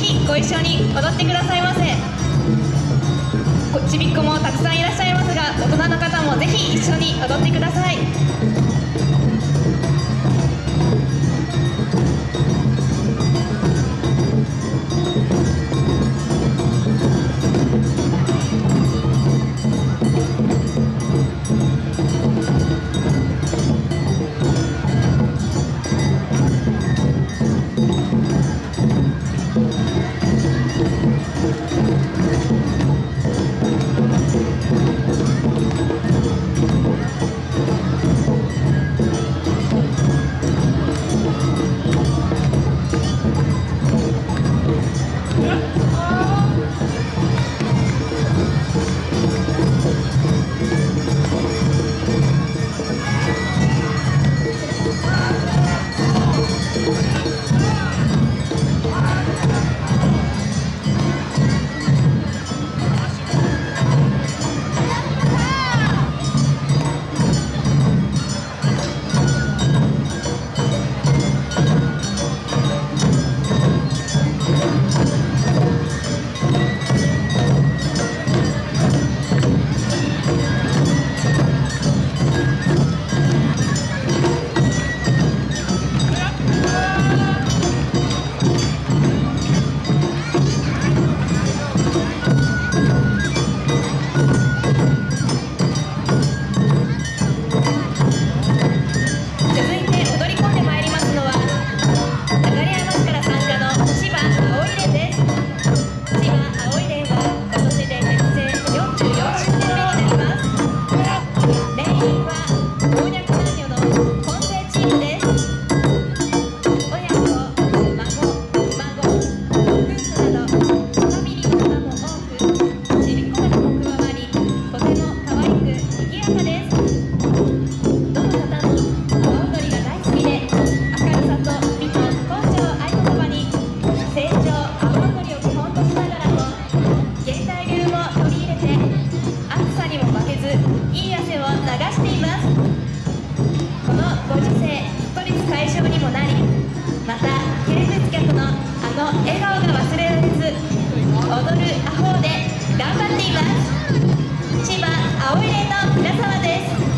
ひご一緒に踊ってくださいませ。ちびっ子もたくさん笑顔が忘れられず踊るアホで頑張っています千葉青い霊の皆様です。